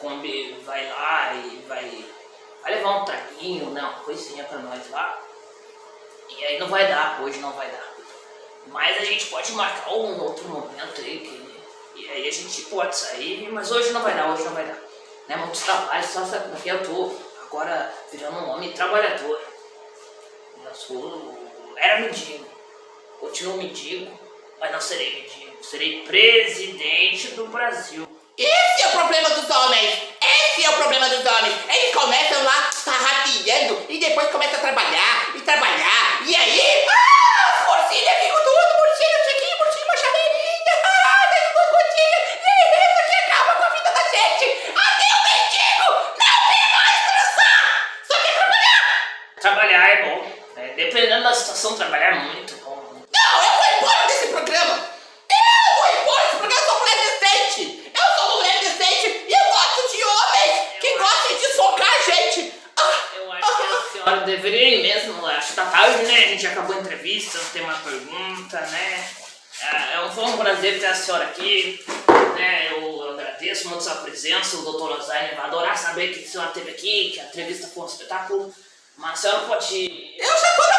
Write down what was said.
Kombi vai lá e vai, vai levar um traguinho, né, uma coisinha pra nós lá. E aí não vai dar, hoje não vai dar. Mas a gente pode marcar um outro momento aí, que, e aí a gente pode sair, mas hoje não vai dar, hoje não vai dar. Né, muitos trabalhos, só porque eu tô agora virando um homem trabalhador. Eu sou, era mendigo, continuo mendigo, mas não serei mendigo, serei presidente do Brasil. Esse é o problema dos homens! Esse é o problema dos homens! Eles começam lá tarrafiando e depois começam a trabalhar e trabalhar. E aí, ah, as porcinhas ficam tudo murchinho, chiquinho, murchinho, uma chaveirinha. Ah, tem duas gotinhas. E isso aqui acaba com a vida da gente. Até o mendigo não quer mais transar! Só quer trabalhar! Trabalhar é bom, né? dependendo da situação, trabalhar é muito bom. Não, eu vou embora desse programa! Eu vou embora desse programa, eu sou mulher decente! Eu sou uma mulher decente e eu gosto de homens que gostem de socar a gente! Ah, Eu acho que a senhora deveria ir mesmo, acho que tá tarde, né? A gente acabou a entrevista, não tem mais pergunta, né? É, é um, foi um prazer ter a senhora aqui, né? Eu agradeço muito sua presença, o doutor Lasagne vai adorar saber que a senhora esteve aqui, que a entrevista foi um espetáculo. Mas a senhora pode... eu já tô na!